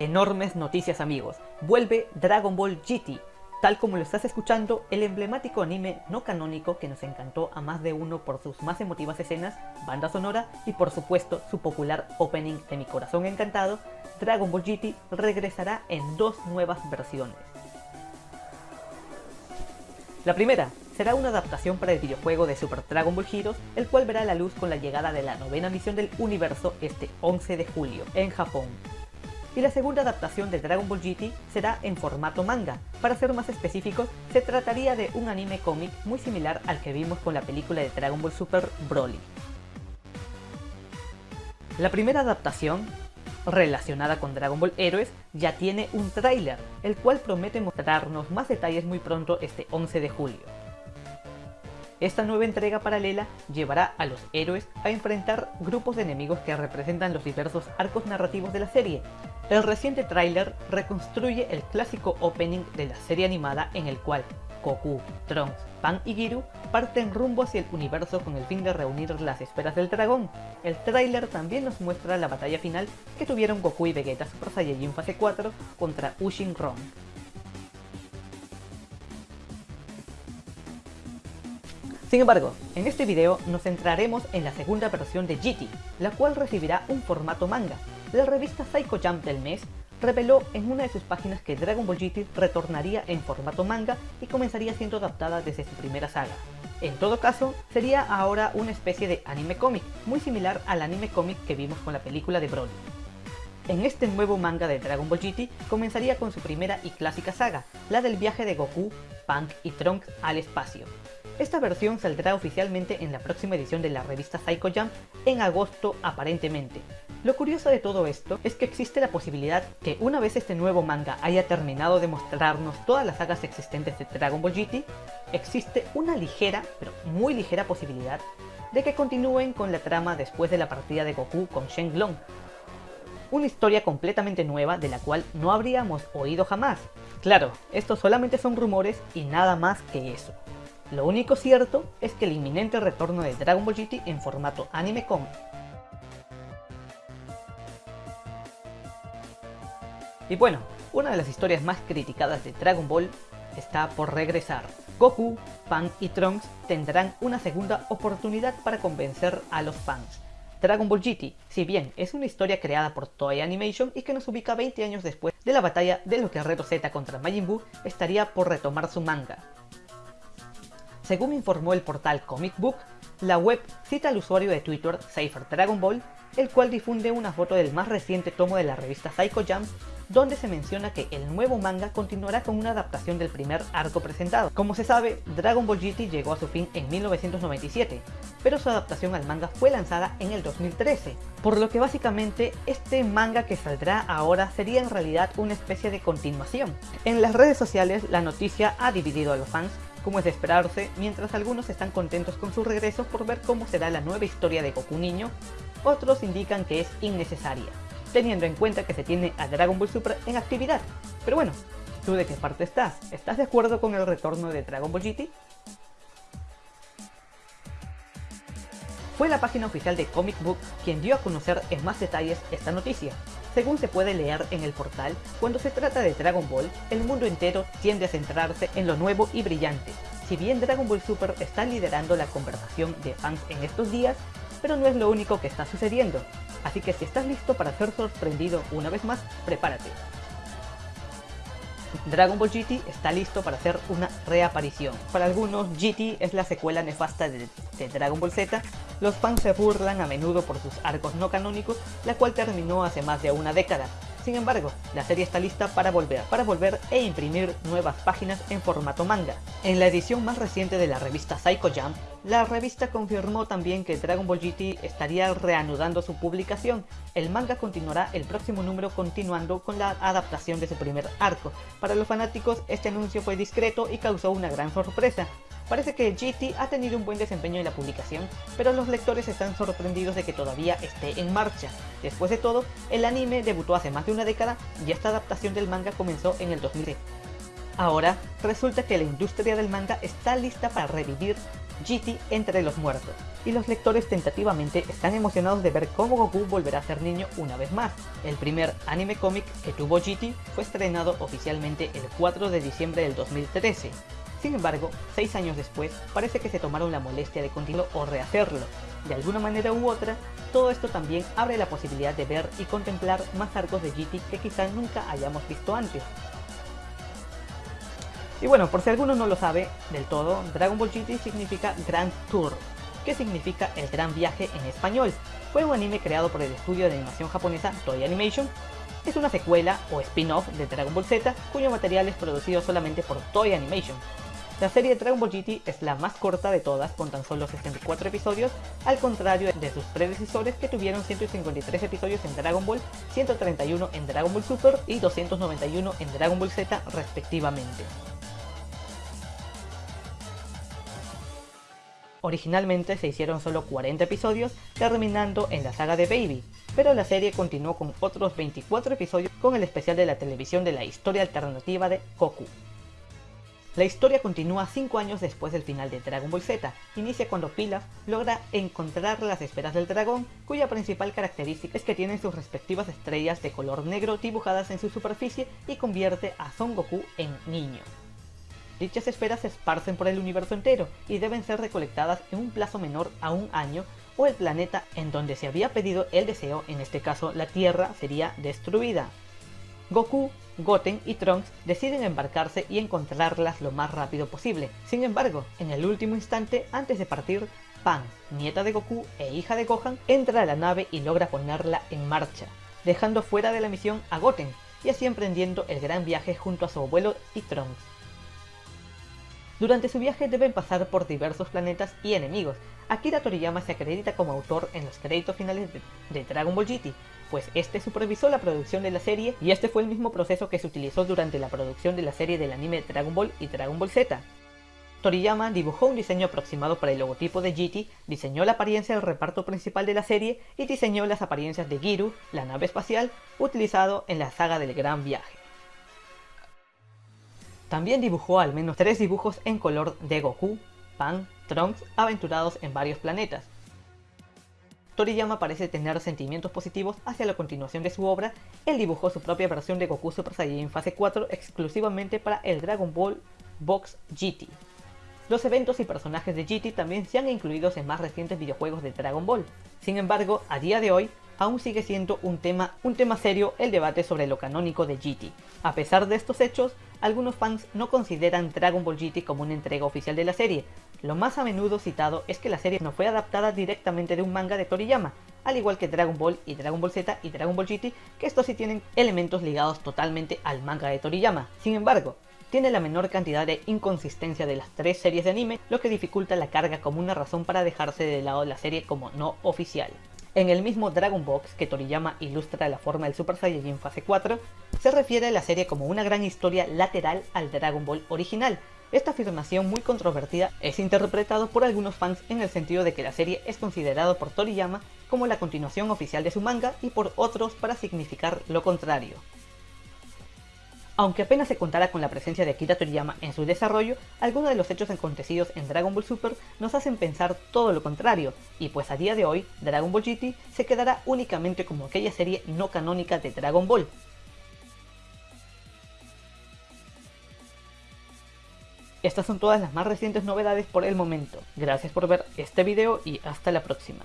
Enormes noticias amigos, vuelve Dragon Ball GT, tal como lo estás escuchando, el emblemático anime no canónico que nos encantó a más de uno por sus más emotivas escenas, banda sonora y por supuesto su popular opening de mi corazón encantado, Dragon Ball GT regresará en dos nuevas versiones. La primera será una adaptación para el videojuego de Super Dragon Ball Heroes, el cual verá la luz con la llegada de la novena misión del universo este 11 de julio en Japón y la segunda adaptación de Dragon Ball GT será en formato manga. Para ser más específicos, se trataría de un anime cómic muy similar al que vimos con la película de Dragon Ball Super Broly. La primera adaptación, relacionada con Dragon Ball Heroes, ya tiene un tráiler, el cual promete mostrarnos más detalles muy pronto este 11 de julio. Esta nueva entrega paralela llevará a los héroes a enfrentar grupos de enemigos que representan los diversos arcos narrativos de la serie. El reciente tráiler reconstruye el clásico opening de la serie animada en el cual Goku, Trunks, Pan y Giru parten rumbo hacia el universo con el fin de reunir las esferas del dragón. El tráiler también nos muestra la batalla final que tuvieron Goku y Vegeta Super Saiyajin fase 4 contra Ushin Ron. Sin embargo, en este video nos centraremos en la segunda versión de GT, la cual recibirá un formato manga. La revista Psycho Jump del mes reveló en una de sus páginas que Dragon Ball GT retornaría en formato manga y comenzaría siendo adaptada desde su primera saga. En todo caso, sería ahora una especie de anime cómic, muy similar al anime cómic que vimos con la película de Broly. En este nuevo manga de Dragon Ball GT comenzaría con su primera y clásica saga, la del viaje de Goku, Punk y Trunks al espacio, esta versión saldrá oficialmente en la próxima edición de la revista Psycho Jump en agosto aparentemente. Lo curioso de todo esto es que existe la posibilidad que una vez este nuevo manga haya terminado de mostrarnos todas las sagas existentes de Dragon Ball GT, existe una ligera, pero muy ligera posibilidad de que continúen con la trama después de la partida de Goku con Shenlong. Una historia completamente nueva de la cual no habríamos oído jamás. Claro, estos solamente son rumores y nada más que eso. Lo único cierto es que el inminente retorno de Dragon Ball GT en formato anime cómic Y bueno, una de las historias más criticadas de Dragon Ball está por regresar. Goku, Pan y Trunks tendrán una segunda oportunidad para convencer a los fans. Dragon Ball GT, si bien es una historia creada por Toei Animation y que nos ubica 20 años después de la batalla de los Guerreros Z contra Majin Buu, estaría por retomar su manga. Según informó el portal Comic Book, la web cita al usuario de Twitter Cypher Dragon Ball, el cual difunde una foto del más reciente tomo de la revista Psycho Jump donde se menciona que el nuevo manga continuará con una adaptación del primer arco presentado. Como se sabe, Dragon Ball GT llegó a su fin en 1997, pero su adaptación al manga fue lanzada en el 2013, por lo que básicamente este manga que saldrá ahora sería en realidad una especie de continuación. En las redes sociales la noticia ha dividido a los fans como es de esperarse, mientras algunos están contentos con su regreso por ver cómo será la nueva historia de Goku niño, otros indican que es innecesaria teniendo en cuenta que se tiene a Dragon Ball Super en actividad. Pero bueno, ¿tú de qué parte estás? ¿Estás de acuerdo con el retorno de Dragon Ball GT? Fue la página oficial de Comic Book quien dio a conocer en más detalles esta noticia. Según se puede leer en el portal, cuando se trata de Dragon Ball, el mundo entero tiende a centrarse en lo nuevo y brillante. Si bien Dragon Ball Super está liderando la conversación de fans en estos días, pero no es lo único que está sucediendo. Así que si estás listo para ser sorprendido una vez más, prepárate. Dragon Ball GT está listo para hacer una reaparición. Para algunos, GT es la secuela nefasta de, de, Dragon Ball Z. Los fans se burlan a menudo por sus arcos no canónicos, la cual terminó hace más de una década. Sin embargo, la serie está lista para volver, para volver e imprimir nuevas páginas en formato manga. En la edición más reciente de la revista Psycho Jump, la revista confirmó también que Dragon Ball GT estaría reanudando su publicación. El manga continuará el próximo número continuando con la adaptación de su primer arco. Para los fanáticos este anuncio fue discreto y causó una gran sorpresa. Parece que GT ha tenido un buen desempeño en la publicación, pero los lectores están sorprendidos de que todavía esté en marcha. Después de todo, el anime debutó hace más de una década y esta adaptación del manga comenzó en el 2000. Ahora, resulta que la industria del manga está lista para revivir GT entre los muertos, y los lectores tentativamente están emocionados de ver cómo Goku volverá a ser niño una vez más. El primer anime cómic que tuvo GT fue estrenado oficialmente el 4 de diciembre del 2013. Sin embargo, seis años después, parece que se tomaron la molestia de continuarlo o rehacerlo. De alguna manera u otra, todo esto también abre la posibilidad de ver y contemplar más arcos de GT que quizá nunca hayamos visto antes. Y bueno, por si alguno no lo sabe del todo, Dragon Ball GT significa Grand Tour, que significa el gran viaje en español. Fue un anime creado por el estudio de animación japonesa Toei Animation. Es una secuela o spin-off de Dragon Ball Z, cuyo material es producido solamente por Toei Animation. La serie Dragon Ball GT es la más corta de todas, con tan solo 64 episodios, al contrario de sus predecesores que tuvieron 153 episodios en Dragon Ball, 131 en Dragon Ball Super y 291 en Dragon Ball Z respectivamente. Originalmente se hicieron solo 40 episodios, terminando en la saga de Baby, pero la serie continuó con otros 24 episodios con el especial de la televisión de la historia alternativa de Goku. La historia continúa 5 años después del final de Dragon Ball Z, inicia cuando Pilaf logra encontrar las esferas del dragón, cuya principal característica es que tienen sus respectivas estrellas de color negro dibujadas en su superficie y convierte a Son Goku en niño. Dichas esferas se esparcen por el universo entero y deben ser recolectadas en un plazo menor a un año o el planeta en donde se había pedido el deseo, en este caso la Tierra, sería destruida. Goku, Goten y Trunks deciden embarcarse y encontrarlas lo más rápido posible. Sin embargo, en el último instante, antes de partir, Pan, nieta de Goku e hija de Gohan, entra a la nave y logra ponerla en marcha, dejando fuera de la misión a Goten, y así emprendiendo el gran viaje junto a su abuelo y Trunks. Durante su viaje deben pasar por diversos planetas y enemigos. Akira Toriyama se acredita como autor en los créditos finales de, Dragon Ball GT, pues este supervisó la producción de la serie y este fue el mismo proceso que se utilizó durante la producción de la serie del anime Dragon Ball y Dragon Ball Z. Toriyama dibujó un diseño aproximado para el logotipo de GT, diseñó la apariencia del reparto principal de la serie y diseñó las apariencias de Giru, la nave espacial, utilizado en la saga del Gran Viaje. También dibujó al menos tres dibujos en color de Goku, Pan, Trunks aventurados en varios planetas. Toriyama parece tener sentimientos positivos hacia la continuación de su obra, él dibujó su propia versión de Goku Super Saiyan fase 4 exclusivamente para el Dragon Ball Box GT. Los eventos y personajes de GT también se han incluido en más recientes videojuegos de Dragon Ball. Sin embargo, a día de hoy, aún sigue siendo un tema, un tema serio el debate sobre lo canónico de GT. A pesar de estos hechos, algunos fans no consideran Dragon Ball GT como una entrega oficial de la serie. Lo más a menudo citado es que la serie no fue adaptada directamente de un manga de Toriyama, al igual que Dragon Ball y Dragon Ball Z y Dragon Ball GT, que estos sí tienen elementos ligados totalmente al manga de Toriyama. Sin embargo, tiene la menor cantidad de inconsistencia de las tres series de anime, lo que dificulta la carga como una razón para dejarse de lado la serie como no oficial. En el mismo Dragon Box que Toriyama ilustra la forma del Super Saiyajin fase 4, se refiere a la serie como una gran historia lateral al Dragon Ball original. Esta afirmación muy controvertida es interpretado por algunos fans en el sentido de que la serie es considerada por Toriyama como la continuación oficial de su manga y por otros para significar lo contrario. Aunque apenas se contara con la presencia de Akira Toriyama en su desarrollo, algunos de los hechos acontecidos en Dragon Ball Super nos hacen pensar todo lo contrario, y pues a día de hoy, Dragon Ball GT se quedará únicamente como aquella serie no canónica de Dragon Ball. Estas son todas las más recientes novedades por el momento. Gracias por ver este video y hasta la próxima.